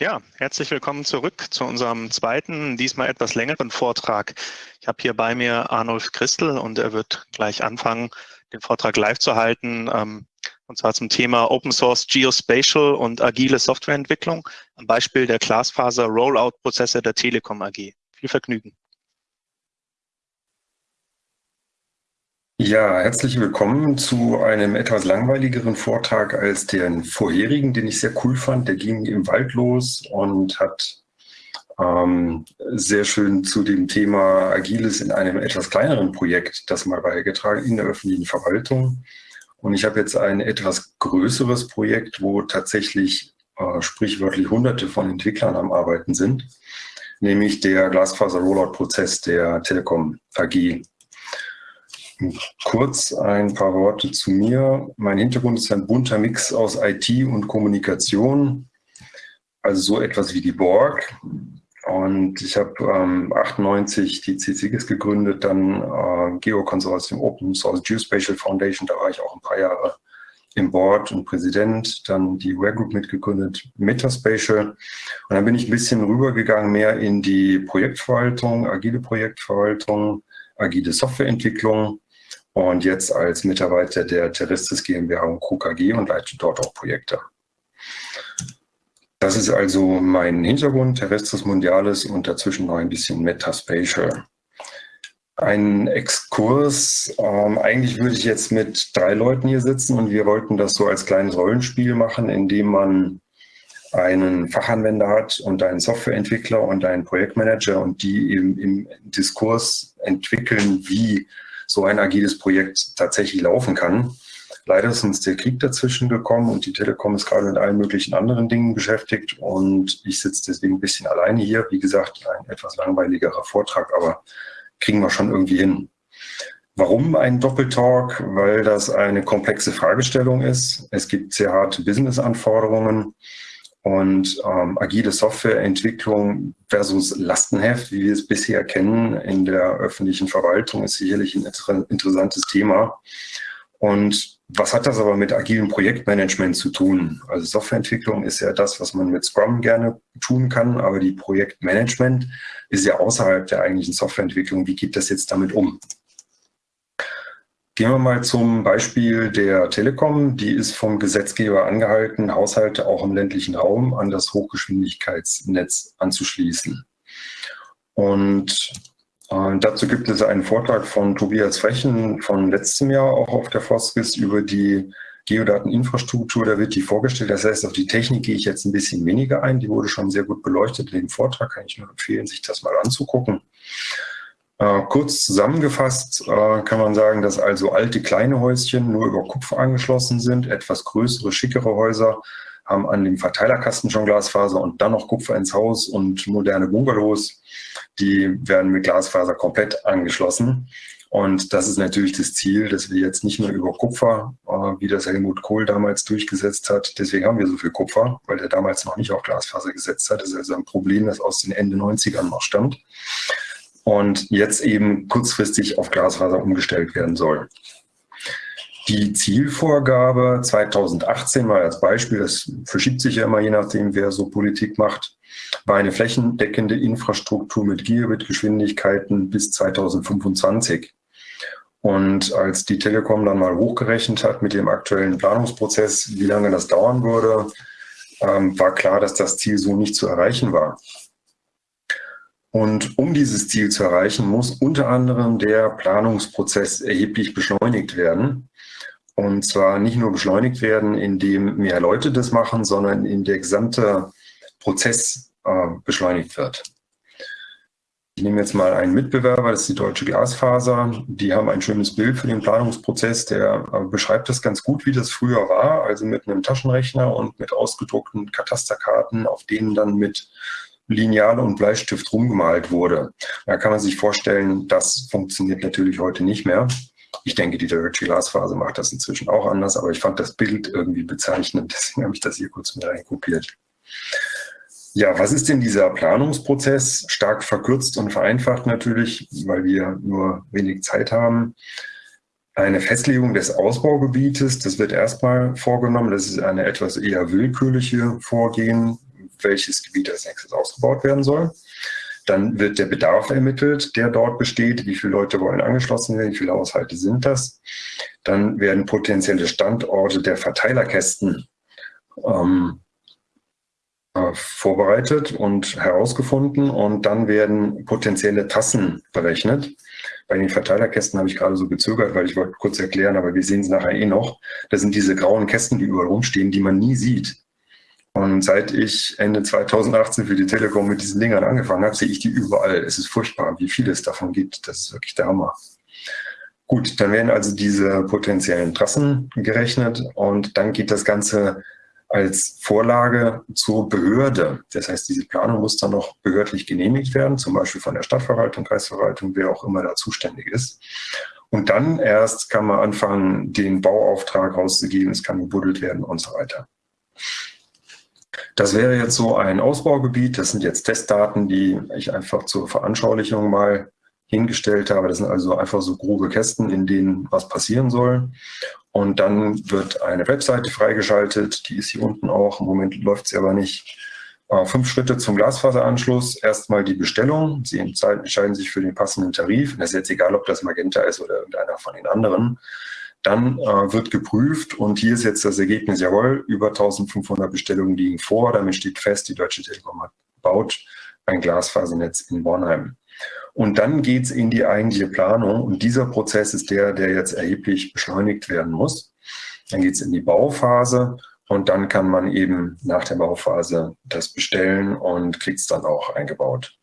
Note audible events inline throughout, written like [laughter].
Ja, herzlich willkommen zurück zu unserem zweiten, diesmal etwas längeren Vortrag. Ich habe hier bei mir Arnulf Christel und er wird gleich anfangen, den Vortrag live zu halten, ähm, und zwar zum Thema Open Source Geospatial und agile Softwareentwicklung am Beispiel der Glasfaser Rollout-Prozesse der Telekom AG. Viel Vergnügen. Ja, herzlich willkommen zu einem etwas langweiligeren Vortrag als den vorherigen, den ich sehr cool fand. Der ging im Wald los und hat ähm, sehr schön zu dem Thema Agiles in einem etwas kleineren Projekt das mal beigetragen in der öffentlichen Verwaltung. Und ich habe jetzt ein etwas größeres Projekt, wo tatsächlich äh, sprichwörtlich hunderte von Entwicklern am Arbeiten sind, nämlich der Glasfaser-Rollout-Prozess der Telekom AG Kurz ein paar Worte zu mir. Mein Hintergrund ist ein bunter Mix aus IT und Kommunikation, also so etwas wie die Borg. Und ich habe ähm, 98 die CCGIS gegründet, dann äh, Geo-Konsortium Open Source Geospatial Foundation, da war ich auch ein paar Jahre im Board und Präsident, dann die Ware Group mitgegründet, Metaspatial. Und dann bin ich ein bisschen rübergegangen, mehr in die Projektverwaltung, agile Projektverwaltung, agile Softwareentwicklung und jetzt als Mitarbeiter der Terrestis GmbH und KKG und leite dort auch Projekte. Das ist also mein Hintergrund, Terrestris Mundialis und dazwischen noch ein bisschen Metaspatial. Ein Exkurs, ähm, eigentlich würde ich jetzt mit drei Leuten hier sitzen und wir wollten das so als kleines Rollenspiel machen, indem man einen Fachanwender hat und einen Softwareentwickler und einen Projektmanager und die im, im Diskurs entwickeln, wie so ein agiles Projekt tatsächlich laufen kann. Leider ist uns der Krieg dazwischen gekommen und die Telekom ist gerade mit allen möglichen anderen Dingen beschäftigt und ich sitze deswegen ein bisschen alleine hier. Wie gesagt, ein etwas langweiligerer Vortrag, aber kriegen wir schon irgendwie hin. Warum ein Doppeltalk? Weil das eine komplexe Fragestellung ist. Es gibt sehr harte Business-Anforderungen. Und ähm, agile Softwareentwicklung versus Lastenheft, wie wir es bisher kennen in der öffentlichen Verwaltung, ist sicherlich ein inter interessantes Thema. Und was hat das aber mit agilem Projektmanagement zu tun? Also Softwareentwicklung ist ja das, was man mit Scrum gerne tun kann, aber die Projektmanagement ist ja außerhalb der eigentlichen Softwareentwicklung. Wie geht das jetzt damit um? Gehen wir mal zum Beispiel der Telekom. Die ist vom Gesetzgeber angehalten, Haushalte auch im ländlichen Raum an das Hochgeschwindigkeitsnetz anzuschließen. Und äh, dazu gibt es einen Vortrag von Tobias Frechen von letztem Jahr auch auf der Foskis über die Geodateninfrastruktur. Da wird die vorgestellt. Das heißt, auf die Technik gehe ich jetzt ein bisschen weniger ein. Die wurde schon sehr gut beleuchtet dem Vortrag. Kann ich nur empfehlen, sich das mal anzugucken. Äh, kurz zusammengefasst äh, kann man sagen, dass also alte kleine Häuschen nur über Kupfer angeschlossen sind. Etwas größere, schickere Häuser haben an dem Verteilerkasten schon Glasfaser und dann noch Kupfer ins Haus und moderne Bungalows, die werden mit Glasfaser komplett angeschlossen. Und das ist natürlich das Ziel, dass wir jetzt nicht nur über Kupfer, äh, wie das Helmut Kohl damals durchgesetzt hat, deswegen haben wir so viel Kupfer, weil der damals noch nicht auf Glasfaser gesetzt hat. Das ist also ein Problem, das aus den Ende 90ern noch stammt und jetzt eben kurzfristig auf Glasfaser umgestellt werden soll. Die Zielvorgabe 2018 mal als Beispiel, das verschiebt sich ja immer je nachdem, wer so Politik macht, war eine flächendeckende Infrastruktur mit Gigabit-Geschwindigkeiten bis 2025. Und als die Telekom dann mal hochgerechnet hat mit dem aktuellen Planungsprozess, wie lange das dauern würde, ähm, war klar, dass das Ziel so nicht zu erreichen war. Und um dieses Ziel zu erreichen, muss unter anderem der Planungsprozess erheblich beschleunigt werden. Und zwar nicht nur beschleunigt werden, indem mehr Leute das machen, sondern in der gesamte Prozess äh, beschleunigt wird. Ich nehme jetzt mal einen Mitbewerber, das ist die Deutsche Glasfaser. Die haben ein schönes Bild für den Planungsprozess, der äh, beschreibt das ganz gut, wie das früher war, also mit einem Taschenrechner und mit ausgedruckten Katasterkarten, auf denen dann mit Lineal und Bleistift rumgemalt wurde. Da kann man sich vorstellen, das funktioniert natürlich heute nicht mehr. Ich denke, die Deutsche Glasphase macht das inzwischen auch anders, aber ich fand das Bild irgendwie bezeichnend, [laughs] deswegen habe ich das hier kurz mit reinkopiert. Ja, was ist denn dieser Planungsprozess? Stark verkürzt und vereinfacht natürlich, weil wir nur wenig Zeit haben. Eine Festlegung des Ausbaugebietes, das wird erstmal vorgenommen. Das ist eine etwas eher willkürliche Vorgehen welches Gebiet als nächstes ausgebaut werden soll. Dann wird der Bedarf ermittelt, der dort besteht. Wie viele Leute wollen angeschlossen werden? Wie viele Haushalte sind das? Dann werden potenzielle Standorte der Verteilerkästen ähm, äh, vorbereitet und herausgefunden und dann werden potenzielle Tassen berechnet. Bei den Verteilerkästen habe ich gerade so gezögert, weil ich wollte kurz erklären, aber wir sehen es nachher eh noch. Das sind diese grauen Kästen, die überall rumstehen, die man nie sieht. Und seit ich Ende 2018 für die Telekom mit diesen Dingern angefangen habe, sehe ich die überall. Es ist furchtbar, wie viel es davon gibt. Das ist wirklich der Hammer. Gut, dann werden also diese potenziellen Trassen gerechnet und dann geht das Ganze als Vorlage zur Behörde. Das heißt, diese Planung muss dann noch behördlich genehmigt werden, zum Beispiel von der Stadtverwaltung, Kreisverwaltung, wer auch immer da zuständig ist. Und dann erst kann man anfangen, den Bauauftrag rauszugeben, es kann gebuddelt werden und so weiter. Das wäre jetzt so ein Ausbaugebiet. Das sind jetzt Testdaten, die ich einfach zur Veranschaulichung mal hingestellt habe. Das sind also einfach so grobe Kästen, in denen was passieren soll. Und dann wird eine Webseite freigeschaltet. Die ist hier unten auch. Im Moment läuft sie aber nicht. Äh, fünf Schritte zum Glasfaseranschluss. Erstmal die Bestellung. Sie entscheiden sich für den passenden Tarif. Das ist jetzt egal, ob das Magenta ist oder irgendeiner von den anderen. Dann äh, wird geprüft und hier ist jetzt das Ergebnis, jawohl, über 1500 Bestellungen liegen vor. Damit steht fest, die Deutsche Telekom hat baut ein Glasfasernetz in Bornheim. Und dann geht's in die eigentliche Planung und dieser Prozess ist der, der jetzt erheblich beschleunigt werden muss. Dann geht's in die Bauphase und dann kann man eben nach der Bauphase das bestellen und kriegt's dann auch eingebaut.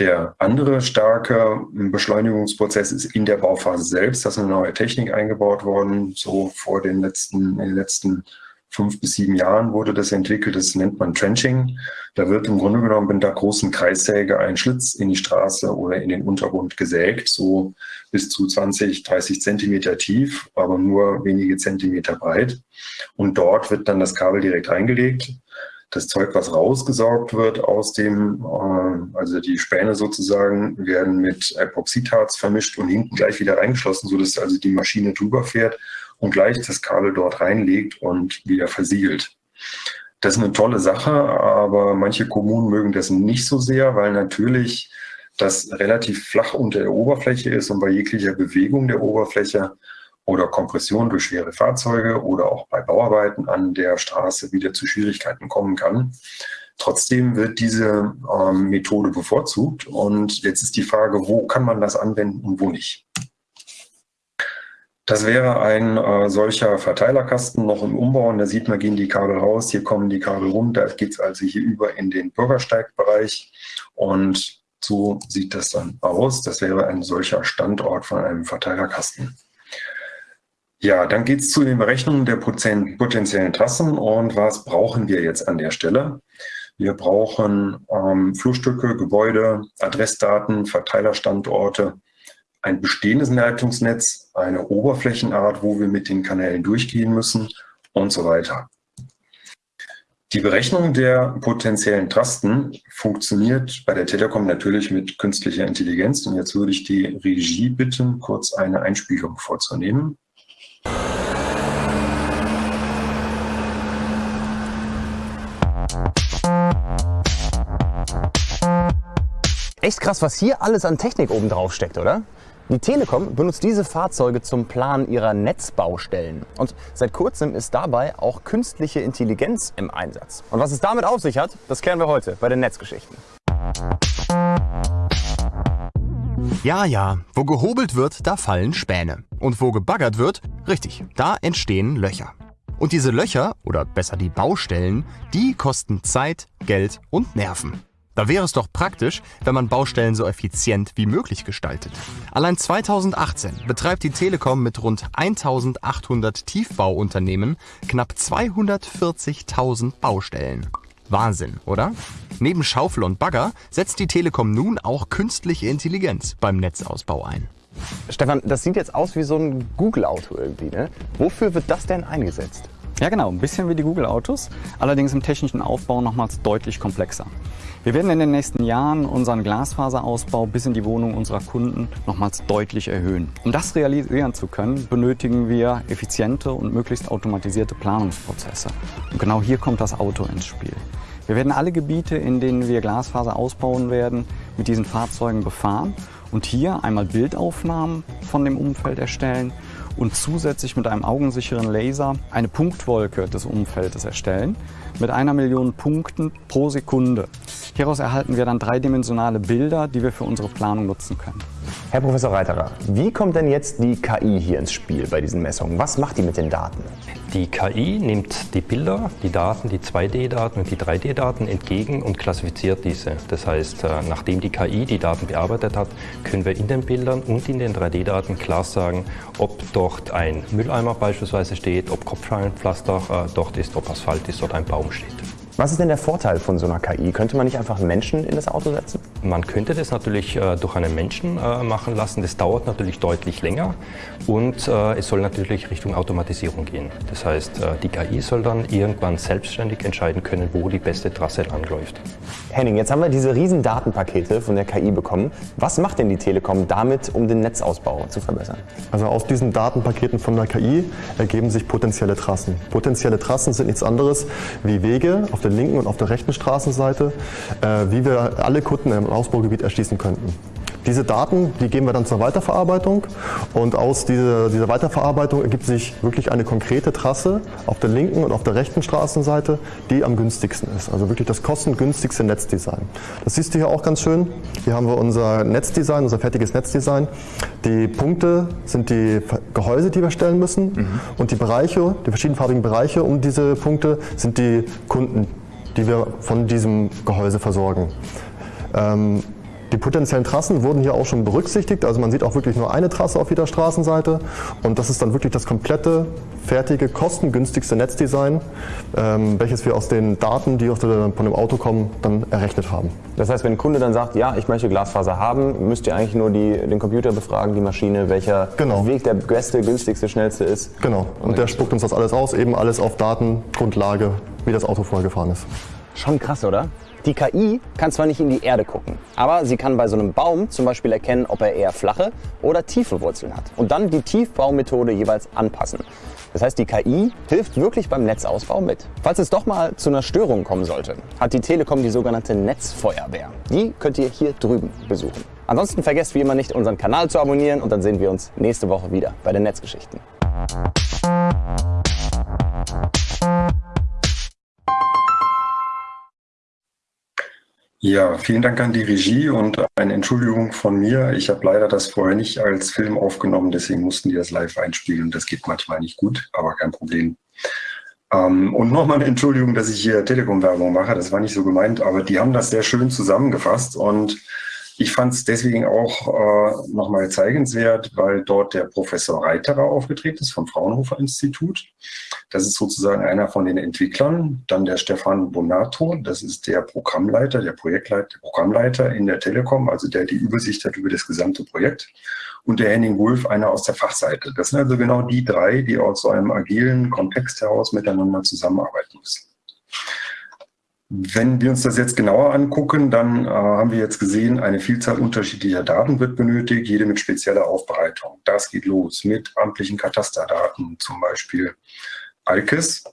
Der andere starke Beschleunigungsprozess ist in der Bauphase selbst. Da ist eine neue Technik eingebaut worden. So vor den letzten, in den letzten fünf bis sieben Jahren wurde das entwickelt. Das nennt man Trenching. Da wird im Grunde genommen mit einer großen Kreissäge ein Schlitz in die Straße oder in den Untergrund gesägt, so bis zu 20, 30 Zentimeter tief, aber nur wenige Zentimeter breit. Und dort wird dann das Kabel direkt reingelegt das Zeug, was rausgesaugt wird aus dem, äh, also die Späne sozusagen, werden mit Epoxidharz vermischt und hinten gleich wieder reingeschlossen, sodass also die Maschine drüber fährt und gleich das Kabel dort reinlegt und wieder versiegelt. Das ist eine tolle Sache, aber manche Kommunen mögen das nicht so sehr, weil natürlich das relativ flach unter der Oberfläche ist und bei jeglicher Bewegung der Oberfläche oder Kompression durch schwere Fahrzeuge oder auch bei Bauarbeiten an der Straße wieder zu Schwierigkeiten kommen kann. Trotzdem wird diese ähm, Methode bevorzugt und jetzt ist die Frage, wo kann man das anwenden und wo nicht. Das wäre ein äh, solcher Verteilerkasten noch im Umbau und da sieht man, gehen die Kabel raus, hier kommen die Kabel rum, da geht es also hier über in den Bürgersteigbereich und so sieht das dann aus. Das wäre ein solcher Standort von einem Verteilerkasten. Ja, dann geht es zu den Berechnungen der potenziellen Trassen und was brauchen wir jetzt an der Stelle? Wir brauchen ähm, Flurstücke, Gebäude, Adressdaten, Verteilerstandorte, ein bestehendes Leitungsnetz, eine Oberflächenart, wo wir mit den Kanälen durchgehen müssen und so weiter. Die Berechnung der potenziellen Trasten funktioniert bei der Telekom natürlich mit künstlicher Intelligenz. Und jetzt würde ich die Regie bitten, kurz eine Einspielung vorzunehmen. Echt krass, was hier alles an Technik oben drauf steckt, oder? Die Telekom benutzt diese Fahrzeuge zum Planen ihrer Netzbaustellen. Und seit kurzem ist dabei auch künstliche Intelligenz im Einsatz. Und was es damit auf sich hat, das klären wir heute bei den Netzgeschichten. Ja, ja, wo gehobelt wird, da fallen Späne. Und wo gebaggert wird, richtig, da entstehen Löcher. Und diese Löcher, oder besser die Baustellen, die kosten Zeit, Geld und Nerven. Da wäre es doch praktisch, wenn man Baustellen so effizient wie möglich gestaltet. Allein 2018 betreibt die Telekom mit rund 1800 Tiefbauunternehmen knapp 240.000 Baustellen. Wahnsinn, oder? Neben Schaufel und Bagger setzt die Telekom nun auch künstliche Intelligenz beim Netzausbau ein. Stefan, das sieht jetzt aus wie so ein Google-Auto irgendwie. Ne? Wofür wird das denn eingesetzt? Ja genau, ein bisschen wie die Google-Autos, allerdings im technischen Aufbau nochmals deutlich komplexer. Wir werden in den nächsten Jahren unseren Glasfaserausbau bis in die Wohnung unserer Kunden nochmals deutlich erhöhen. Um das realisieren zu können, benötigen wir effiziente und möglichst automatisierte Planungsprozesse. Und genau hier kommt das Auto ins Spiel. Wir werden alle Gebiete, in denen wir Glasfaser ausbauen werden, mit diesen Fahrzeugen befahren und hier einmal Bildaufnahmen von dem Umfeld erstellen und zusätzlich mit einem augensicheren Laser eine Punktwolke des Umfeldes erstellen mit einer Million Punkten pro Sekunde. Hieraus erhalten wir dann dreidimensionale Bilder, die wir für unsere Planung nutzen können. Herr Professor Reiterer, wie kommt denn jetzt die KI hier ins Spiel bei diesen Messungen? Was macht die mit den Daten? Die KI nimmt die Bilder, die Daten, die 2D-Daten und die 3D-Daten entgegen und klassifiziert diese. Das heißt, äh, nachdem die KI die Daten bearbeitet hat, können wir in den Bildern und in den 3D-Daten klar sagen, ob dort ein Mülleimer beispielsweise steht, ob Kopfscheinpflaster äh, dort ist, ob Asphalt ist oder ein Baum steht. Was ist denn der Vorteil von so einer KI? Könnte man nicht einfach Menschen in das Auto setzen? Man könnte das natürlich äh, durch einen Menschen äh, machen lassen. Das dauert natürlich deutlich länger und äh, es soll natürlich Richtung Automatisierung gehen. Das heißt, äh, die KI soll dann irgendwann selbstständig entscheiden können, wo die beste Trasse langläuft. Henning, jetzt haben wir diese riesen Datenpakete von der KI bekommen. Was macht denn die Telekom damit, um den Netzausbau zu verbessern? Also aus diesen Datenpaketen von der KI ergeben sich potenzielle Trassen. Potenzielle Trassen sind nichts anderes wie Wege auf der linken und auf der rechten Straßenseite, äh, wie wir alle Kunden im Ausbaugebiet erschließen könnten. Diese Daten, die geben wir dann zur Weiterverarbeitung und aus dieser, dieser, Weiterverarbeitung ergibt sich wirklich eine konkrete Trasse auf der linken und auf der rechten Straßenseite, die am günstigsten ist. Also wirklich das kostengünstigste Netzdesign. Das siehst du hier auch ganz schön. Hier haben wir unser Netzdesign, unser fertiges Netzdesign. Die Punkte sind die Gehäuse, die wir stellen müssen mhm. und die Bereiche, die verschiedenfarbigen Bereiche um diese Punkte sind die Kunden, die wir von diesem Gehäuse versorgen. Ähm, die potenziellen Trassen wurden hier auch schon berücksichtigt. Also man sieht auch wirklich nur eine Trasse auf jeder Straßenseite. Und das ist dann wirklich das komplette, fertige, kostengünstigste Netzdesign, ähm, welches wir aus den Daten, die aus der, von dem Auto kommen, dann errechnet haben. Das heißt, wenn ein Kunde dann sagt, ja, ich möchte Glasfaser haben, müsst ihr eigentlich nur die, den Computer befragen, die Maschine, welcher genau. Weg der beste, günstigste, schnellste ist. Genau. Und der spuckt uns das alles aus, eben alles auf Datengrundlage, wie das Auto vorher gefahren ist. Schon krass, oder? Die KI kann zwar nicht in die Erde gucken, aber sie kann bei so einem Baum zum Beispiel erkennen, ob er eher flache oder tiefe Wurzeln hat und dann die Tiefbaumethode jeweils anpassen. Das heißt, die KI hilft wirklich beim Netzausbau mit. Falls es doch mal zu einer Störung kommen sollte, hat die Telekom die sogenannte Netzfeuerwehr. Die könnt ihr hier drüben besuchen. Ansonsten vergesst wie immer nicht, unseren Kanal zu abonnieren und dann sehen wir uns nächste Woche wieder bei den Netzgeschichten. Ja, vielen Dank an die Regie und eine Entschuldigung von mir. Ich habe leider das vorher nicht als Film aufgenommen, deswegen mussten die das live einspielen. Das geht manchmal nicht gut, aber kein Problem. Ähm, und nochmal eine Entschuldigung, dass ich hier Telekom-Werbung mache. Das war nicht so gemeint, aber die haben das sehr schön zusammengefasst und ich fand es deswegen auch äh, nochmal zeigenswert, weil dort der Professor Reiterer aufgetreten ist vom Fraunhofer Institut. Das ist sozusagen einer von den Entwicklern. Dann der Stefan Bonato, das ist der Programmleiter, der Projektleiter, der Programmleiter in der Telekom, also der die Übersicht hat über das gesamte Projekt. Und der Henning Wolf, einer aus der Fachseite. Das sind also genau die drei, die aus so einem agilen Kontext heraus miteinander zusammenarbeiten müssen. Wenn wir uns das jetzt genauer angucken, dann äh, haben wir jetzt gesehen, eine Vielzahl unterschiedlicher Daten wird benötigt, jede mit spezieller Aufbereitung. Das geht los mit amtlichen Katasterdaten, zum Beispiel ALKES,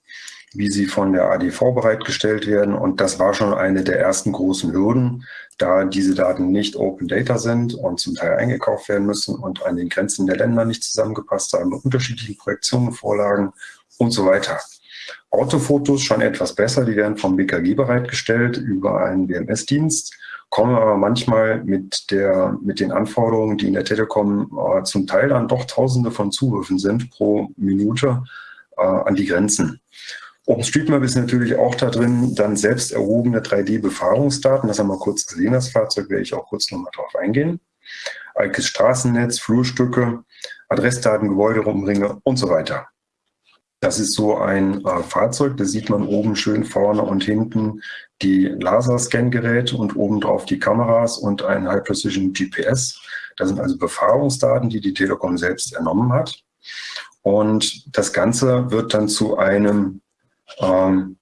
wie sie von der ADV bereitgestellt werden. Und das war schon eine der ersten großen Hürden, da diese Daten nicht Open Data sind und zum Teil eingekauft werden müssen und an den Grenzen der Länder nicht zusammengepasst haben, unterschiedlichen Projektionen, Vorlagen und so weiter. Autofotos schon etwas besser, die werden vom BKG bereitgestellt über einen WMS-Dienst, kommen aber manchmal mit, der, mit den Anforderungen, die in der Telekom äh, zum Teil dann doch Tausende von Zugriffen sind pro Minute, äh, an die Grenzen. OpenStreetMap ist natürlich auch da drin, dann selbst erhobene 3D-Befahrungsdaten, das haben wir kurz gesehen, das Fahrzeug, werde ich auch kurz nochmal drauf eingehen. Alkes Straßennetz, Flurstücke, Adressdaten, Gebäudeumringe und so weiter. Das ist so ein äh, Fahrzeug, da sieht man oben schön vorne und hinten die Laserscan-Geräte und oben drauf die Kameras und ein High Precision GPS. Das sind also Befahrungsdaten, die die Telekom selbst ernommen hat. Und das Ganze wird dann zu einem ähm,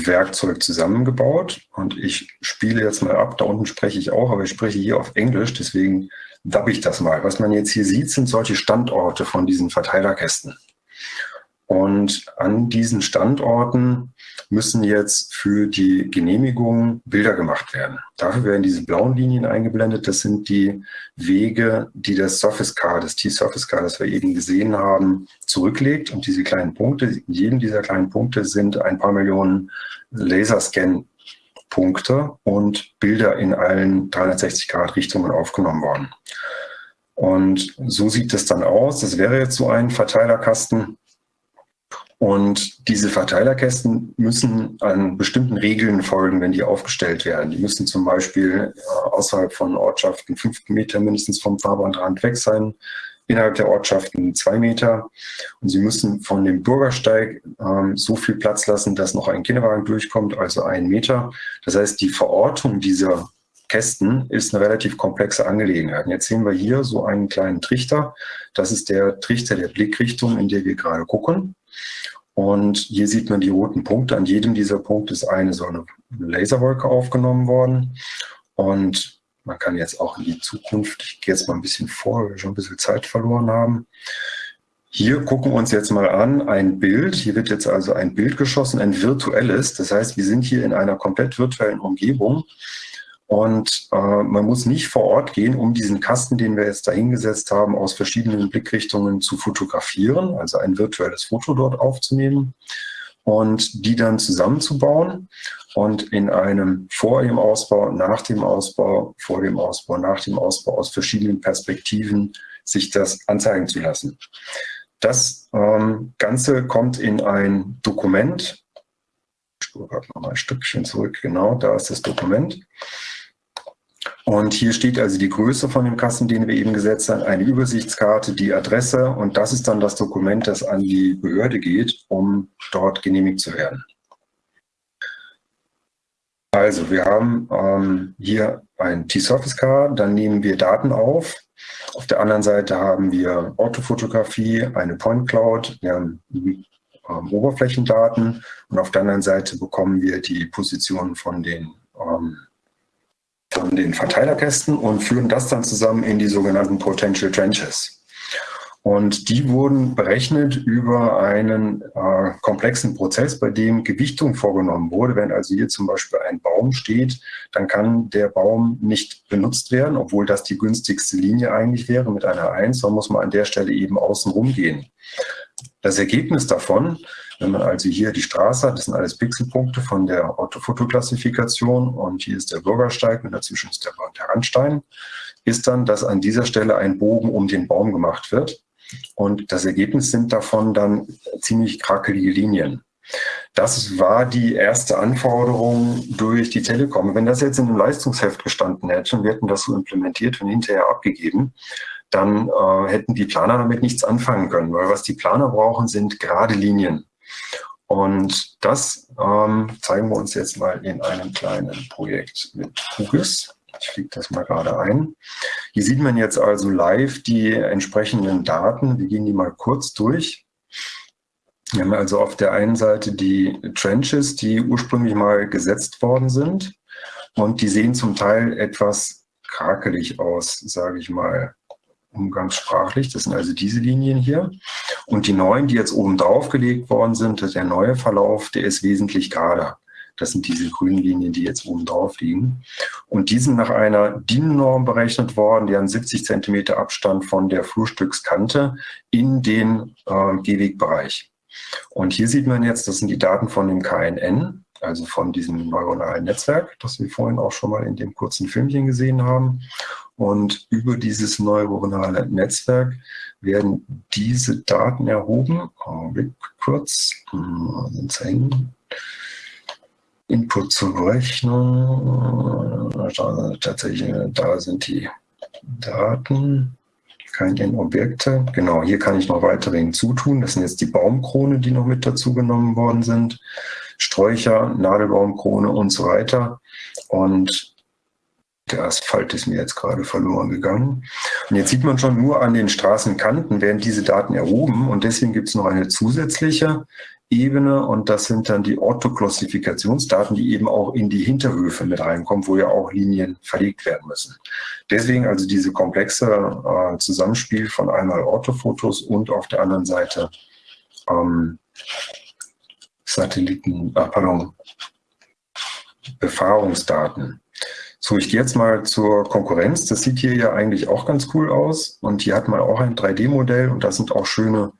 Standortsicherungswerkzeug zusammengebaut. Und ich spiele jetzt mal ab, da unten spreche ich auch, aber ich spreche hier auf Englisch, deswegen dab ich das mal. Was man jetzt hier sieht, sind solche Standorte von diesen Verteilerkästen. Und an diesen Standorten müssen jetzt für die Genehmigung Bilder gemacht werden. Dafür werden diese blauen Linien eingeblendet. Das sind die Wege, die das Surface Car, das T-Surface Car, das wir eben gesehen haben, zurücklegt. Und diese kleinen Punkte, in jedem dieser kleinen Punkte sind ein paar Millionen Laserscan-Punkte und Bilder in allen 360 Grad Richtungen aufgenommen worden. Und so sieht es dann aus. Das wäre jetzt so ein Verteilerkasten. Und diese Verteilerkästen müssen an bestimmten Regeln folgen, wenn die aufgestellt werden. Die müssen zum Beispiel äh, außerhalb von Ortschaften fünf Meter mindestens vom Fahrbahnrand weg sein, innerhalb der Ortschaften zwei Meter. Und sie müssen von dem Bürgersteig ähm, so viel Platz lassen, dass noch ein Kinderwagen durchkommt, also ein Meter. Das heißt, die Verortung dieser Kästen ist eine relativ komplexe Angelegenheit. Und jetzt sehen wir hier so einen kleinen Trichter. Das ist der Trichter der Blickrichtung, in der wir gerade gucken. Und hier sieht man die roten Punkte. An jedem dieser Punkte ist eine so eine Laserwolke aufgenommen worden. Und man kann jetzt auch in die Zukunft, ich gehe jetzt mal ein bisschen vor, weil wir schon ein bisschen Zeit verloren haben. Hier gucken wir uns jetzt mal an ein Bild. Hier wird jetzt also ein Bild geschossen, ein virtuelles. Das heißt, wir sind hier in einer komplett virtuellen Umgebung. Und äh, man muss nicht vor Ort gehen, um diesen Kasten, den wir jetzt da hingesetzt haben, aus verschiedenen Blickrichtungen zu fotografieren, also ein virtuelles Foto dort aufzunehmen und die dann zusammenzubauen und in einem vor dem Ausbau, nach dem Ausbau, vor dem Ausbau, nach dem Ausbau aus verschiedenen Perspektiven sich das anzeigen zu lassen. Das ähm, Ganze kommt in ein Dokument. Ich spule gerade noch mal ein Stückchen zurück. Genau, da ist das Dokument. Und hier steht also die Größe von dem Kasten, den wir eben gesetzt haben, eine Übersichtskarte, die Adresse und das ist dann das Dokument, das an die Behörde geht, um dort genehmigt zu werden. Also wir haben ähm, hier ein T-Surface Car, dann nehmen wir Daten auf. Auf der anderen Seite haben wir Orthofotografie, eine Point Cloud, wir haben ähm, Oberflächendaten und auf der anderen Seite bekommen wir die Positionen von den ähm, von den Verteilerkästen und führen das dann zusammen in die sogenannten Potential Trenches. Und die wurden berechnet über einen äh, komplexen Prozess, bei dem Gewichtung vorgenommen wurde. Wenn also hier zum Beispiel ein Baum steht, dann kann der Baum nicht benutzt werden, obwohl das die günstigste Linie eigentlich wäre mit einer 1, sondern muss man an der Stelle eben außen rumgehen. Das Ergebnis davon wenn man also hier die Straße hat, das sind alles Pixelpunkte von der Orthofotoklassifikation und hier ist der Bürgersteig und dazwischen ist der, der Randstein, ist dann, dass an dieser Stelle ein Bogen um den Baum gemacht wird. Und das Ergebnis sind davon dann ziemlich krakelige Linien. Das war die erste Anforderung durch die Telekom. Wenn das jetzt in einem Leistungsheft gestanden hätte und wir hätten das so implementiert und hinterher abgegeben, dann äh, hätten die Planer damit nichts anfangen können, weil was die Planer brauchen, sind gerade Linien. Und das ähm, zeigen wir uns jetzt mal in einem kleinen Projekt mit QGIS. Ich fliege das mal gerade ein. Hier sieht man jetzt also live die entsprechenden Daten. Wir gehen die mal kurz durch. Wir haben also auf der einen Seite die Trenches, die ursprünglich mal gesetzt worden sind. Und die sehen zum Teil etwas krakelig aus, sage ich mal umgangssprachlich. Das sind also diese Linien hier. Und die neuen, die jetzt oben drauf gelegt worden sind, der neue Verlauf, der ist wesentlich gerader. Das sind diese grünen Linien, die jetzt oben drauf liegen. Und die sind nach einer DIN-Norm berechnet worden, die haben 70 Zentimeter Abstand von der Flurstückskante in den äh, Gehwegbereich. Und hier sieht man jetzt, das sind die Daten von dem KNN, also von diesem neuronalen Netzwerk, das wir vorhin auch schon mal in dem kurzen Filmchen gesehen haben. Und über dieses neuronale Netzwerk werden diese Daten erhoben. Augenblick kurz. Hm, Input zur Berechnung. Tatsächlich, da sind die Daten. Keine Objekte. Genau, hier kann ich noch weitere hinzutun. Das sind jetzt die Baumkrone, die noch mit dazu genommen worden sind. Sträucher, Nadelbaumkrone und so weiter. Und der Asphalt ist mir jetzt gerade verloren gegangen. Und jetzt sieht man schon nur an den Straßenkanten werden diese Daten erhoben und deswegen gibt es noch eine zusätzliche Ebene und das sind dann die Orthoklassifikationsdaten, die eben auch in die Hinterhöfe mit reinkommen, wo ja auch Linien verlegt werden müssen. Deswegen also diese komplexe äh, Zusammenspiel von einmal Orthofotos und auf der anderen Seite ähm, Satelliten, ah, pardon, Befahrungsdaten. So, ich gehe jetzt mal zur Konkurrenz. Das sieht hier ja eigentlich auch ganz cool aus. Und hier hat man auch ein 3D-Modell und da sind auch schöne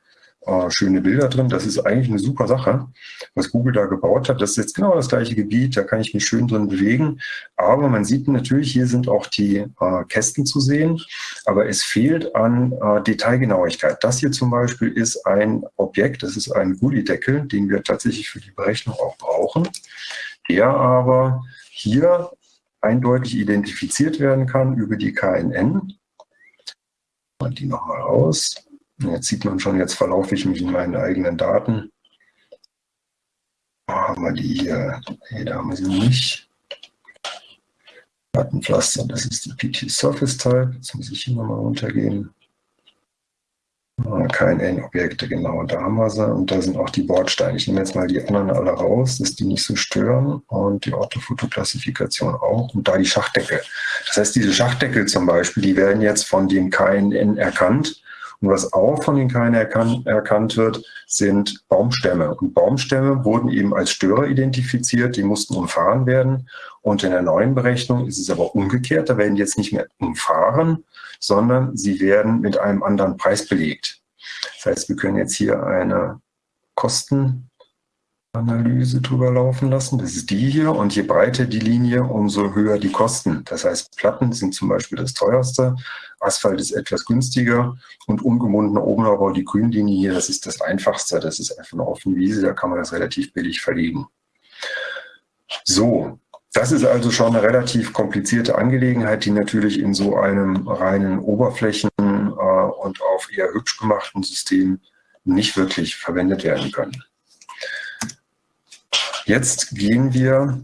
äh, schöne Bilder drin. Das ist eigentlich eine super Sache, was Google da gebaut hat. Das ist jetzt genau das gleiche Gebiet, da kann ich mich schön drin bewegen. Aber man sieht natürlich, hier sind auch die äh, Kästen zu sehen, aber es fehlt an äh, Detailgenauigkeit. Das hier zum Beispiel ist ein Objekt, das ist ein Gullideckel, den wir tatsächlich für die Berechnung auch brauchen, der aber hier eindeutig identifiziert werden kann über die KNN. Und die nochmal raus. Jetzt sieht man schon, jetzt verlaufe ich mich in meinen eigenen Daten. Wo haben wir die hier? Nee, da haben wir sie nicht. Datenpflaster, das ist die PT Surface Type. Jetzt muss ich hier nochmal runtergehen. Ah, Kein Objekte, genau, da haben wir sie. Und da sind auch die Bordsteine. Ich nehme jetzt mal die anderen alle raus, dass die nicht so stören. Und die Orthofotoklassifikation auch. Und da die Schachdeckel. Das heißt, diese Schachdeckel zum Beispiel, die werden jetzt von dem KNN erkannt und was auch von den Keinen erkan erkannt wird, sind Baumstämme. Und Baumstämme wurden eben als Störer identifiziert, die mussten umfahren werden. Und in der neuen Berechnung ist es aber umgekehrt, da werden die jetzt nicht mehr umfahren, sondern sie werden mit einem anderen Preis belegt. Das heißt, wir können jetzt hier eine Kosten Analyse drüber laufen lassen. Das ist die hier. Und je breiter die Linie, umso höher die Kosten. Das heißt, Platten sind zum Beispiel das teuerste, Asphalt ist etwas günstiger und ungebundener Obenaubau, die Grünlinie hier, das ist das einfachste. Das ist einfach eine offene Wiese, da kann man das relativ billig verlegen. So, das ist also schon eine relativ komplizierte Angelegenheit, die natürlich in so einem reinen Oberflächen- äh, und auf eher hübsch gemachten System nicht wirklich verwendet werden können. Jetzt gehen wir,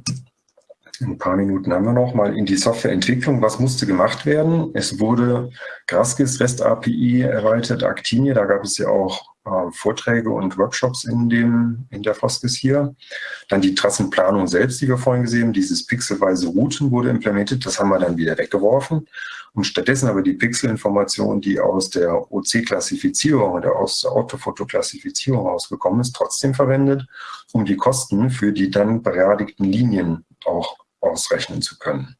ein paar Minuten haben wir noch, mal in die Softwareentwicklung. Was musste gemacht werden? Es wurde Graskis REST API erweitert, Actinie, da gab es ja auch Vorträge und Workshops in, dem, in der Foskis hier. Dann die Trassenplanung selbst, die wir vorhin gesehen haben, dieses pixelweise Routen wurde implementiert, das haben wir dann wieder weggeworfen und stattdessen aber die Pixelinformation, die aus der OC-Klassifizierung oder aus der Autofoto-Klassifizierung rausgekommen ist, trotzdem verwendet, um die Kosten für die dann beerdigten Linien auch ausrechnen zu können.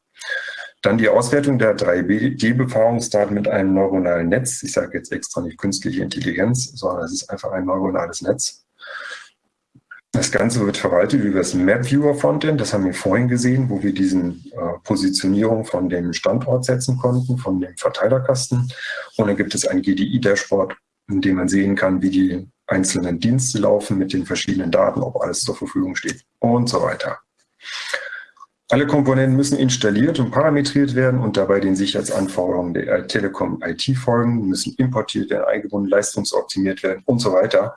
Dann die Auswertung der 3D-Befahrungsdaten mit einem neuronalen Netz. Ich sage jetzt extra nicht künstliche Intelligenz, sondern es ist einfach ein neuronales Netz. Das Ganze wird verwaltet über das MapViewer Frontend. Das haben wir vorhin gesehen, wo wir diesen äh, Positionierung von dem Standort setzen konnten, von dem Verteilerkasten. Und dann gibt es ein GDI-Dashboard, in dem man sehen kann, wie die einzelnen Dienste laufen mit den verschiedenen Daten, ob alles zur Verfügung steht und so weiter. Alle Komponenten müssen installiert und parametriert werden und dabei den Sicherheitsanforderungen der Telekom IT folgen, müssen importiert werden, eingebunden, leistungsoptimiert werden und so weiter.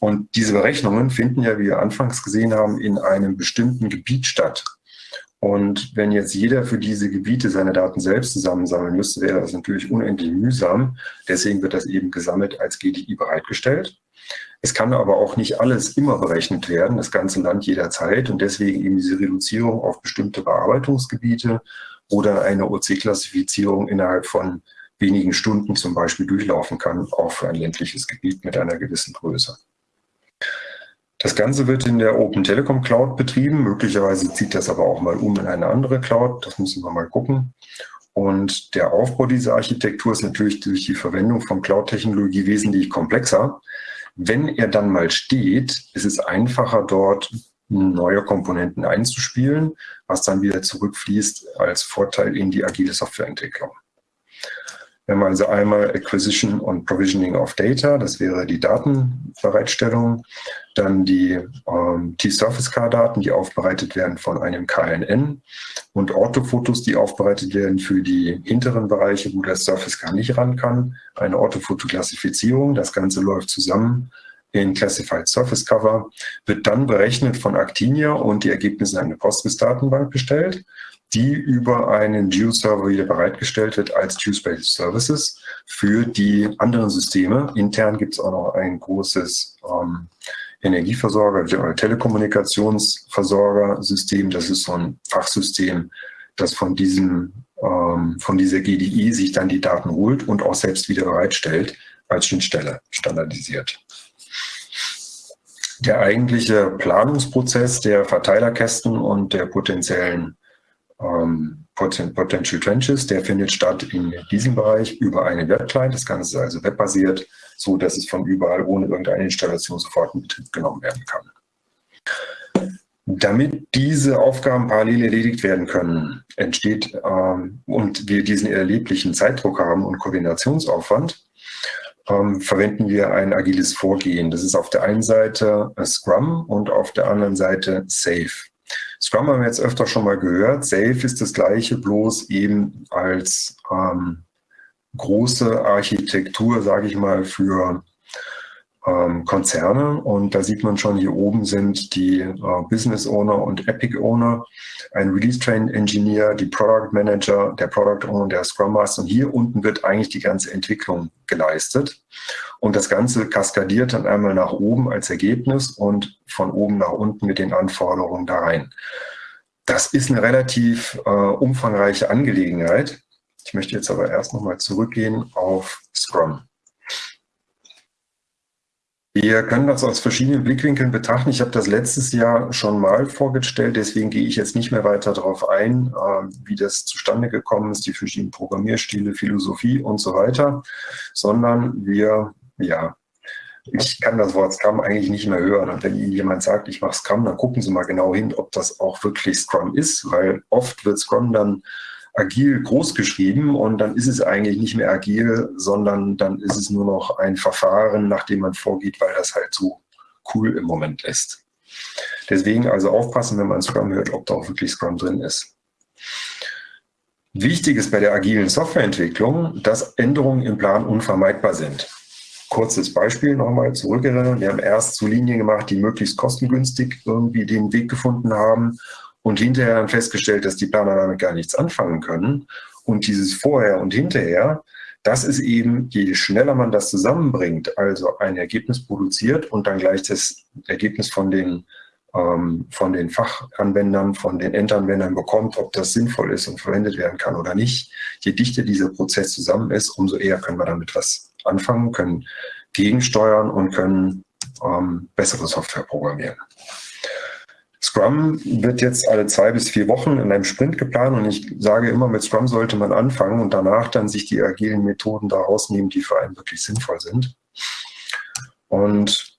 Und diese Berechnungen finden ja, wie wir anfangs gesehen haben, in einem bestimmten Gebiet statt. Und wenn jetzt jeder für diese Gebiete seine Daten selbst zusammensammeln müsste, wäre das natürlich unendlich mühsam. Deswegen wird das eben gesammelt als GDI bereitgestellt. Es kann aber auch nicht alles immer berechnet werden, das ganze Land jederzeit. Und deswegen eben diese Reduzierung auf bestimmte Bearbeitungsgebiete oder eine OC-Klassifizierung innerhalb von wenigen Stunden zum Beispiel durchlaufen kann, auch für ein ländliches Gebiet mit einer gewissen Größe. Das Ganze wird in der Open Telekom Cloud betrieben. Möglicherweise zieht das aber auch mal um in eine andere Cloud. Das müssen wir mal gucken. Und der Aufbau dieser Architektur ist natürlich durch die Verwendung von Cloud-Technologie wesentlich komplexer. Wenn er dann mal steht, ist es einfacher, dort neue Komponenten einzuspielen, was dann wieder zurückfließt als Vorteil in die agile Softwareentwicklung. Wir haben also einmal Acquisition und Provisioning of Data, das wäre die Datenbereitstellung, dann die ähm, T-Surface-Car-Daten, die aufbereitet werden von einem KNN und Orthofotos, die aufbereitet werden für die hinteren Bereiche, wo das Surface-Car nicht ran kann, eine Orthofotoklassifizierung, das Ganze läuft zusammen in Classified Surface Cover, wird dann berechnet von Actinia und die Ergebnisse in eine Postgres-Datenbank bestellt die über einen Geo-Server wieder bereitgestellt wird als Geospace Services für die anderen Systeme. Intern gibt es auch noch ein großes ähm, Energieversorger, Telekommunikationsversorgersystem. Das ist so ein Fachsystem, das von diesem ähm, von dieser GDI sich dann die Daten holt und auch selbst wieder bereitstellt als Schnittstelle standardisiert. Der eigentliche Planungsprozess der Verteilerkästen und der potenziellen ähm, Potential Trenches, der findet statt in diesem Bereich über einen Webclient. Das Ganze ist also webbasiert, so dass es von überall ohne irgendeine Installation sofort in Betrieb genommen werden kann. Damit diese Aufgaben parallel erledigt werden können, entsteht ähm, und wir diesen erleblichen Zeitdruck haben und Koordinationsaufwand, ähm, verwenden wir ein agiles Vorgehen. Das ist auf der einen Seite Scrum und auf der anderen Seite Safe. Scrum haben wir jetzt öfter schon mal gehört. Safe ist das gleiche, bloß eben als ähm, große Architektur, sage ich mal, für ähm, Konzerne. Und da sieht man schon, hier oben sind die äh, Business Owner und Epic Owner, ein Release Train Engineer, die Product Manager, der Product Owner, der Scrum Master. Und hier unten wird eigentlich die ganze Entwicklung geleistet. Und das Ganze kaskadiert dann einmal nach oben als Ergebnis und von oben nach unten mit den Anforderungen da rein. Das ist eine relativ äh, umfangreiche Angelegenheit. Ich möchte jetzt aber erst nochmal zurückgehen auf Scrum. Wir können das aus verschiedenen Blickwinkeln betrachten. Ich habe das letztes Jahr schon mal vorgestellt, deswegen gehe ich jetzt nicht mehr weiter darauf ein, äh, wie das zustande gekommen ist, die verschiedenen Programmierstile, Philosophie und so weiter, sondern wir, ja, ich kann das Wort Scrum eigentlich nicht mehr hören. Und wenn Ihnen jemand sagt, ich mache Scrum, dann gucken Sie mal genau hin, ob das auch wirklich Scrum ist, weil oft wird Scrum dann agil groß geschrieben und dann ist es eigentlich nicht mehr agil, sondern dann ist es nur noch ein Verfahren, nach dem man vorgeht, weil das halt so cool im Moment ist. Deswegen also aufpassen, wenn man Scrum hört, ob da auch wirklich Scrum drin ist. Wichtig ist bei der agilen Softwareentwicklung, dass Änderungen im Plan unvermeidbar sind. Kurzes Beispiel nochmal zurückerinnern. Wir haben erst zu Linien gemacht, die möglichst kostengünstig irgendwie den Weg gefunden haben und hinterher dann festgestellt, dass die Planer damit gar nichts anfangen können. Und dieses Vorher und Hinterher, das ist eben, je schneller man das zusammenbringt, also ein Ergebnis produziert und dann gleich das Ergebnis von den, ähm, von den Fachanwendern, von den Endanwendern bekommt, ob das sinnvoll ist und verwendet werden kann oder nicht. Je dichter dieser Prozess zusammen ist, umso eher können wir damit was anfangen, können gegensteuern und können ähm, bessere Software programmieren. Scrum wird jetzt alle zwei bis vier Wochen in einem Sprint geplant und ich sage immer, mit Scrum sollte man anfangen und danach dann sich die agilen Methoden da rausnehmen, die für einen wirklich sinnvoll sind. Und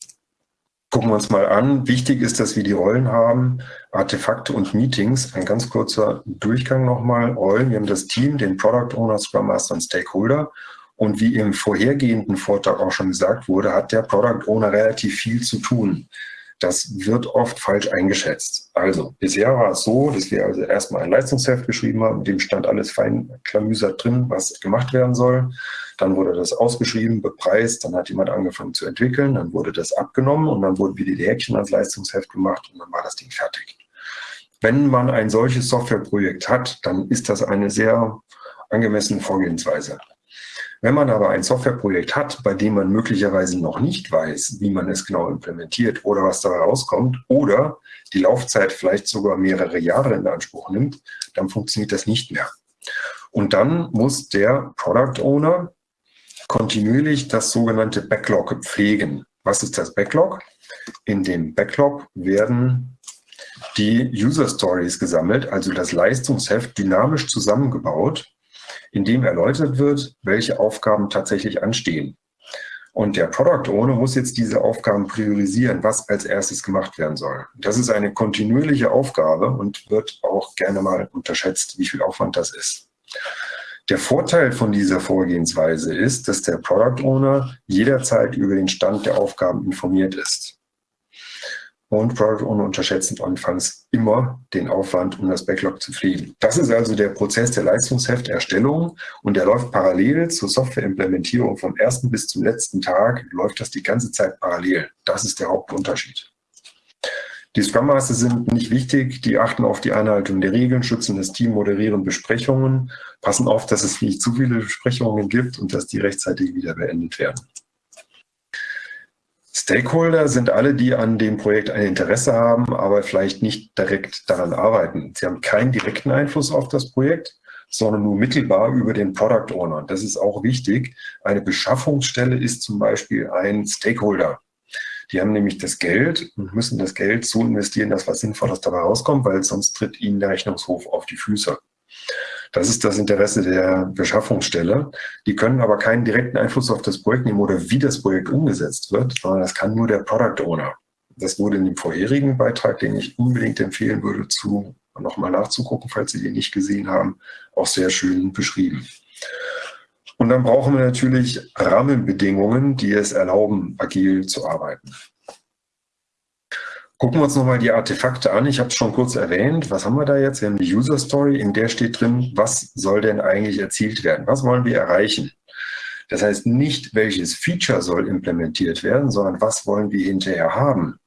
gucken wir uns mal an. Wichtig ist, dass wir die Rollen haben, Artefakte und Meetings. Ein ganz kurzer Durchgang nochmal. Rollen, wir haben das Team, den Product Owner, Scrum Master und Stakeholder. Und wie im vorhergehenden Vortrag auch schon gesagt wurde, hat der Product Owner relativ viel zu tun. Das wird oft falsch eingeschätzt. Also bisher war es so, dass wir also erstmal ein Leistungsheft geschrieben haben, mit dem stand alles fein klamüsert drin, was gemacht werden soll. Dann wurde das ausgeschrieben, bepreist, dann hat jemand angefangen zu entwickeln, dann wurde das abgenommen und dann wurden wieder die Häkchen ans Leistungsheft gemacht und dann war das Ding fertig. Wenn man ein solches Softwareprojekt hat, dann ist das eine sehr angemessene Vorgehensweise. Wenn man aber ein Softwareprojekt hat, bei dem man möglicherweise noch nicht weiß, wie man es genau implementiert oder was dabei rauskommt, oder die Laufzeit vielleicht sogar mehrere Jahre in Anspruch nimmt, dann funktioniert das nicht mehr. Und dann muss der Product Owner kontinuierlich das sogenannte Backlog pflegen. Was ist das Backlog? In dem Backlog werden die User Stories gesammelt, also das Leistungsheft dynamisch zusammengebaut in dem erläutert wird, welche Aufgaben tatsächlich anstehen. Und der Product Owner muss jetzt diese Aufgaben priorisieren, was als erstes gemacht werden soll. Das ist eine kontinuierliche Aufgabe und wird auch gerne mal unterschätzt, wie viel Aufwand das ist. Der Vorteil von dieser Vorgehensweise ist, dass der Product Owner jederzeit über den Stand der Aufgaben informiert ist und Product Owner unterschätzen anfangs immer den Aufwand, um das Backlog zu pflegen. Das ist also der Prozess der Leistungshefterstellung und der läuft parallel zur Softwareimplementierung vom ersten bis zum letzten Tag, läuft das die ganze Zeit parallel. Das ist der Hauptunterschied. Die Scrum Master sind nicht wichtig, die achten auf die Einhaltung der Regeln, schützen das Team, moderieren Besprechungen, passen auf, dass es nicht zu viele Besprechungen gibt und dass die rechtzeitig wieder beendet werden. Stakeholder sind alle, die an dem Projekt ein Interesse haben, aber vielleicht nicht direkt daran arbeiten. Sie haben keinen direkten Einfluss auf das Projekt, sondern nur mittelbar über den Product Owner. Das ist auch wichtig. Eine Beschaffungsstelle ist zum Beispiel ein Stakeholder. Die haben nämlich das Geld und müssen das Geld so investieren, dass was Sinnvolles dabei rauskommt, weil sonst tritt ihnen der Rechnungshof auf die Füße. Das ist das Interesse der Beschaffungsstelle. Die können aber keinen direkten Einfluss auf das Projekt nehmen oder wie das Projekt umgesetzt wird, sondern das kann nur der Product Owner. Das wurde in dem vorherigen Beitrag, den ich unbedingt empfehlen würde, zu nochmal nachzugucken, falls Sie den nicht gesehen haben, auch sehr schön beschrieben. Und dann brauchen wir natürlich Rahmenbedingungen, die es erlauben, agil zu arbeiten. Gucken wir uns nochmal die Artefakte an. Ich habe es schon kurz erwähnt. Was haben wir da jetzt? Wir haben die User Story, in der steht drin, was soll denn eigentlich erzielt werden? Was wollen wir erreichen? Das heißt nicht, welches Feature soll implementiert werden, sondern was wollen wir hinterher haben?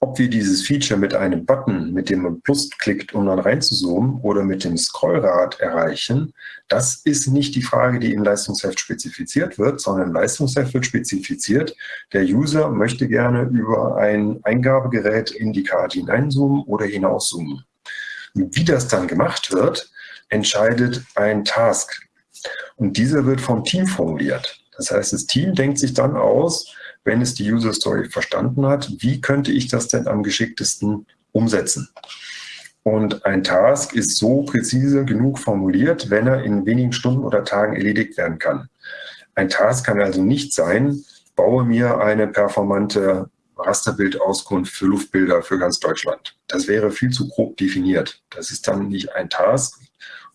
Ob wir dieses Feature mit einem Button, mit dem man Plus klickt, um dann reinzuzoomen, oder mit dem Scrollrad erreichen, das ist nicht die Frage, die im Leistungsheft spezifiziert wird, sondern im Leistungsheft wird spezifiziert, der User möchte gerne über ein Eingabegerät in die Karte hineinzoomen oder hinauszoomen. Wie das dann gemacht wird, entscheidet ein Task. Und dieser wird vom Team formuliert. Das heißt, das Team denkt sich dann aus, wenn es die User Story verstanden hat, wie könnte ich das denn am geschicktesten umsetzen? Und ein Task ist so präzise genug formuliert, wenn er in wenigen Stunden oder Tagen erledigt werden kann. Ein Task kann also nicht sein, baue mir eine performante Rasterbildauskunft für Luftbilder für ganz Deutschland. Das wäre viel zu grob definiert. Das ist dann nicht ein Task,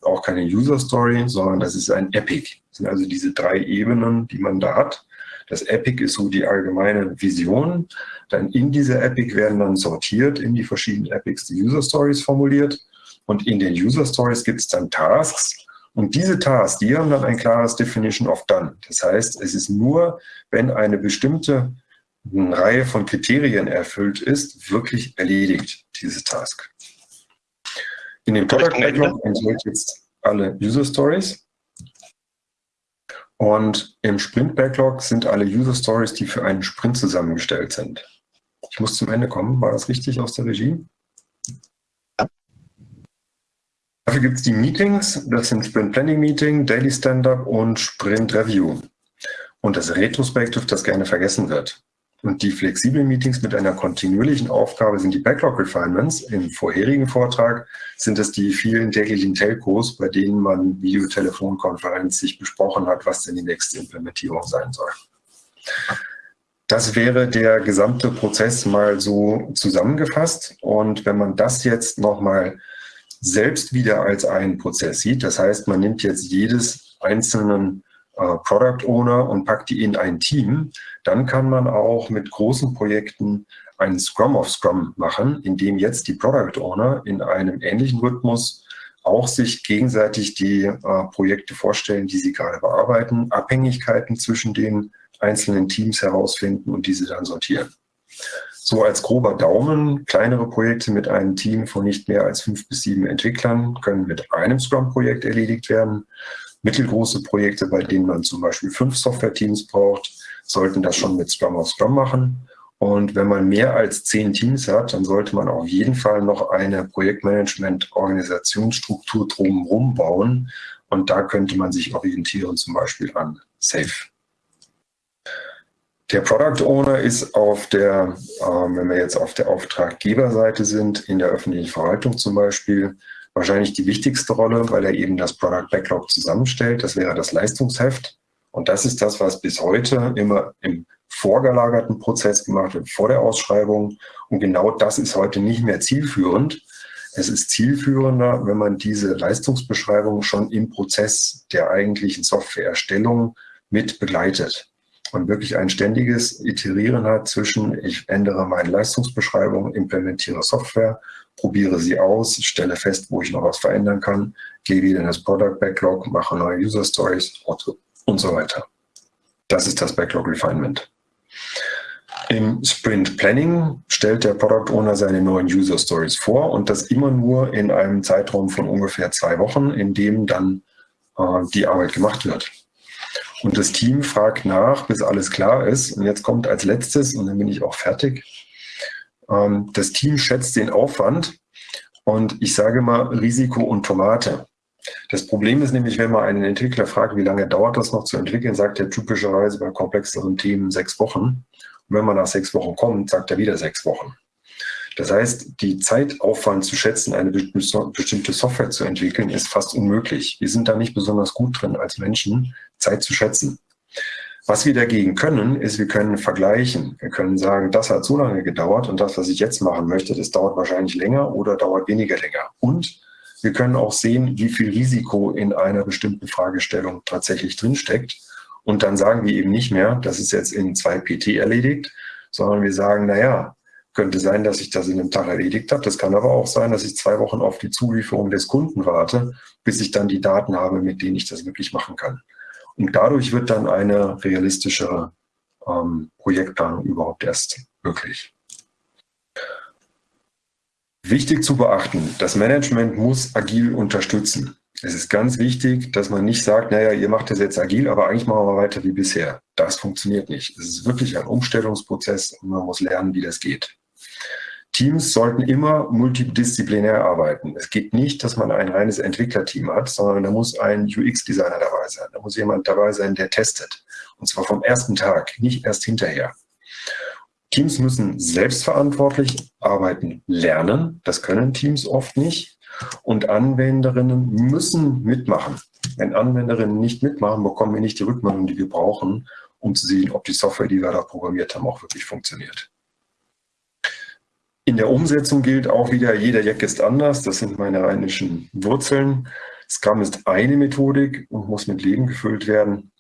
auch keine User Story, sondern das ist ein Epic. Das sind also diese drei Ebenen, die man da hat. Das Epic ist so die allgemeine Vision. Dann in dieser Epic werden dann sortiert in die verschiedenen Epics die User Stories formuliert. Und in den User Stories gibt es dann Tasks. Und diese Tasks, die haben dann ein klares Definition of Done. Das heißt, es ist nur, wenn eine bestimmte Reihe von Kriterien erfüllt ist, wirklich erledigt, diese Task. In dem Product Backlog enthält jetzt alle User Stories. Und im Sprint-Backlog sind alle User Stories, die für einen Sprint zusammengestellt sind. Ich muss zum Ende kommen. War das richtig aus der Regie? Dafür gibt es die Meetings. Das sind Sprint Planning Meeting, Daily Stand-Up und Sprint Review. Und das Retrospective, das gerne vergessen wird. Und die flexiblen Meetings mit einer kontinuierlichen Aufgabe sind die Backlog Refinements. Im vorherigen Vortrag sind es die vielen täglichen Telcos, bei denen man Videotelefonkonferenz sich besprochen hat, was denn die nächste Implementierung sein soll. Das wäre der gesamte Prozess mal so zusammengefasst. Und wenn man das jetzt nochmal selbst wieder als einen Prozess sieht, das heißt, man nimmt jetzt jedes einzelnen Product Owner und packt die in ein Team, dann kann man auch mit großen Projekten einen Scrum of Scrum machen, in dem jetzt die Product Owner in einem ähnlichen Rhythmus auch sich gegenseitig die äh, Projekte vorstellen, die sie gerade bearbeiten, Abhängigkeiten zwischen den einzelnen Teams herausfinden und diese dann sortieren. So als grober Daumen, kleinere Projekte mit einem Team von nicht mehr als fünf bis sieben Entwicklern können mit einem Scrum-Projekt erledigt werden. Mittelgroße Projekte, bei denen man zum Beispiel fünf Software-Teams braucht, sollten das schon mit Scrum auf Scrum machen. Und wenn man mehr als zehn Teams hat, dann sollte man auf jeden Fall noch eine Projektmanagement-Organisationsstruktur drumherum bauen. Und da könnte man sich orientieren, zum Beispiel an SAFE. Der Product Owner ist auf der, äh, wenn wir jetzt auf der Auftraggeberseite sind, in der öffentlichen Verwaltung zum Beispiel, wahrscheinlich die wichtigste Rolle, weil er eben das Product Backlog zusammenstellt. Das wäre das Leistungsheft. Und das ist das, was bis heute immer im vorgelagerten Prozess gemacht wird, vor der Ausschreibung. Und genau das ist heute nicht mehr zielführend. Es ist zielführender, wenn man diese Leistungsbeschreibung schon im Prozess der eigentlichen Softwareerstellung mit begleitet und wirklich ein ständiges Iterieren hat zwischen, ich ändere meine Leistungsbeschreibung, implementiere Software probiere sie aus, stelle fest, wo ich noch was verändern kann, gehe wieder in das Product Backlog, mache neue User Stories und so weiter. Das ist das Backlog Refinement. Im Sprint Planning stellt der Product Owner seine neuen User Stories vor und das immer nur in einem Zeitraum von ungefähr zwei Wochen, in dem dann äh, die Arbeit gemacht wird. Und das Team fragt nach, bis alles klar ist. Und jetzt kommt als letztes, und dann bin ich auch fertig, das Team schätzt den Aufwand und ich sage mal Risiko und Tomate. Das Problem ist nämlich, wenn man einen Entwickler fragt, wie lange dauert das noch zu entwickeln, sagt er typischerweise bei komplexeren Themen sechs Wochen. wenn man nach sechs Wochen kommt, sagt er wieder sechs Wochen. Das heißt, die Zeitaufwand zu schätzen, eine bestimmte Software zu entwickeln, ist fast unmöglich. Wir sind da nicht besonders gut drin als Menschen, Zeit zu schätzen. Was wir dagegen können, ist, wir können vergleichen. Wir können sagen, das hat so lange gedauert und das, was ich jetzt machen möchte, das dauert wahrscheinlich länger oder dauert weniger länger. Und wir können auch sehen, wie viel Risiko in einer bestimmten Fragestellung tatsächlich drinsteckt. Und dann sagen wir eben nicht mehr, das ist jetzt in zwei PT erledigt, sondern wir sagen, naja, könnte sein, dass ich das in einem Tag erledigt habe. Das kann aber auch sein, dass ich zwei Wochen auf die Zulieferung des Kunden warte, bis ich dann die Daten habe, mit denen ich das wirklich machen kann. Und dadurch wird dann eine realistischere ähm, Projektplanung überhaupt erst möglich. Wichtig zu beachten, das Management muss agil unterstützen. Es ist ganz wichtig, dass man nicht sagt, naja, ihr macht das jetzt agil, aber eigentlich machen wir weiter wie bisher. Das funktioniert nicht. Es ist wirklich ein Umstellungsprozess und man muss lernen, wie das geht. Teams sollten immer multidisziplinär arbeiten. Es geht nicht, dass man ein reines Entwicklerteam hat, sondern da muss ein UX-Designer dabei sein. Da muss jemand dabei sein, der testet. Und zwar vom ersten Tag, nicht erst hinterher. Teams müssen selbstverantwortlich arbeiten lernen. Das können Teams oft nicht. Und Anwenderinnen müssen mitmachen. Wenn Anwenderinnen nicht mitmachen, bekommen wir nicht die Rückmeldung, die wir brauchen, um zu sehen, ob die Software, die wir da programmiert haben, auch wirklich funktioniert. In der Umsetzung gilt auch wieder, jeder Jack ist anders. Das sind meine rheinischen Wurzeln. Scrum ist eine Methodik und muss mit Leben gefüllt werden.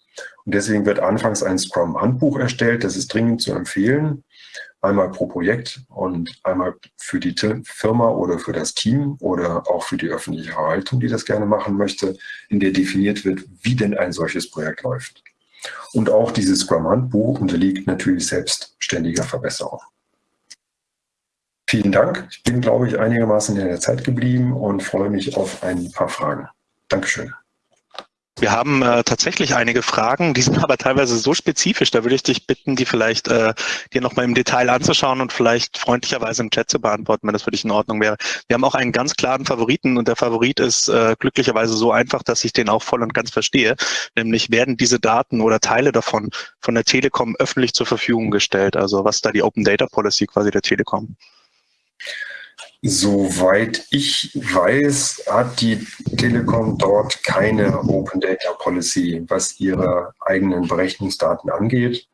Und deswegen wird anfangs ein Scrum-Handbuch erstellt. Das ist dringend zu empfehlen. Einmal pro Projekt und einmal für die Firma oder für das Team oder auch für die öffentliche Verwaltung, die das gerne machen möchte, in der definiert wird, wie denn ein solches Projekt läuft. Und auch dieses Scrum-Handbuch unterliegt natürlich selbstständiger Verbesserung. Vielen Dank. Ich bin, glaube ich, einigermaßen in der Zeit geblieben und freue mich auf ein paar Fragen. Dankeschön. Wir haben äh, tatsächlich einige Fragen, die [laughs] sind aber teilweise so spezifisch. Da würde ich dich bitten, die vielleicht äh, dir nochmal im Detail anzuschauen und vielleicht freundlicherweise im Chat zu beantworten, wenn das für dich in Ordnung wäre. Wir haben auch einen ganz klaren Favoriten und der Favorit ist äh, glücklicherweise so einfach, dass ich den auch voll und ganz verstehe. Nämlich werden diese Daten oder Teile davon von der Telekom öffentlich zur Verfügung gestellt. Also was da die Open Data Policy quasi der Telekom? Soweit ich weiß, hat die Telekom dort keine Open Data Policy, was ihre eigenen Berechnungsdaten angeht.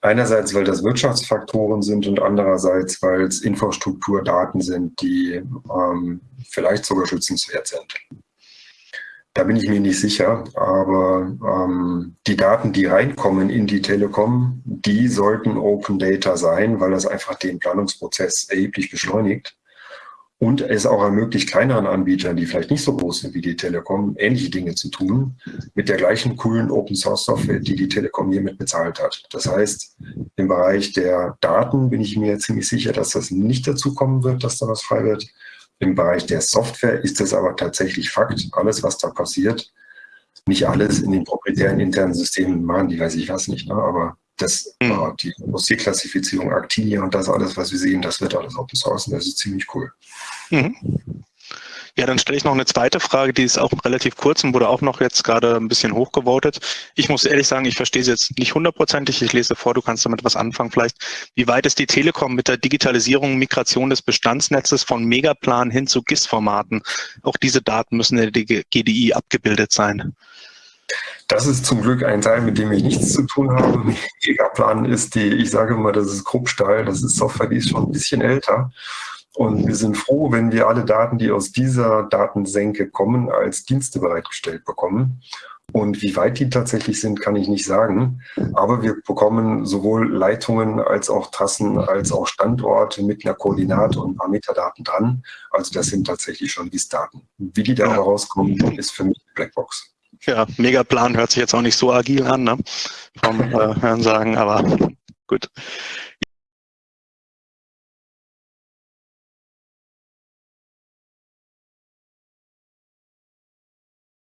Einerseits, weil das Wirtschaftsfaktoren sind und andererseits, weil es Infrastrukturdaten sind, die ähm, vielleicht sogar schützenswert sind. Da bin ich mir nicht sicher, aber ähm, die Daten, die reinkommen in die Telekom, die sollten Open Data sein, weil das einfach den Planungsprozess erheblich beschleunigt und es auch ermöglicht kleineren Anbietern, die vielleicht nicht so groß sind wie die Telekom, ähnliche Dinge zu tun, mit der gleichen coolen Open Source Software, die die Telekom hiermit bezahlt hat. Das heißt, im Bereich der Daten bin ich mir ziemlich sicher, dass das nicht dazu kommen wird, dass da was frei wird. Im Bereich der Software ist es aber tatsächlich Fakt. Alles, was da passiert, nicht alles in den proprietären internen Systemen machen, die weiß ich was nicht, ne? aber das, mhm. die Musikklassifizierung Actinia und das alles, was wir sehen, das wird alles Open Source und das ist ziemlich cool. Mhm. Ja, dann stelle ich noch eine zweite Frage, die ist auch relativ kurz und wurde auch noch jetzt gerade ein bisschen hochgevotet. Ich muss ehrlich sagen, ich verstehe sie jetzt nicht hundertprozentig. Ich lese vor, du kannst damit was anfangen vielleicht. Wie weit ist die Telekom mit der Digitalisierung, Migration des Bestandsnetzes von Megaplan hin zu GIS-Formaten? Auch diese Daten müssen in der GDI abgebildet sein. Das ist zum Glück ein Teil, mit dem ich nichts zu tun habe. Megaplan ist die, ich sage immer, das ist Kruppstahl, das ist Software, die ist schon ein bisschen älter. Und wir sind froh, wenn wir alle Daten, die aus dieser Datensenke kommen, als Dienste bereitgestellt bekommen. Und wie weit die tatsächlich sind, kann ich nicht sagen. Aber wir bekommen sowohl Leitungen als auch Trassen, als auch Standorte mit einer Koordinate und ein paar Metadaten dran. Also das sind tatsächlich schon GIS-Daten. Wie die da ja. rauskommen, ist für mich Blackbox. Ja, Megaplan hört sich jetzt auch nicht so agil an, ne? vom äh, Hören sagen, aber gut.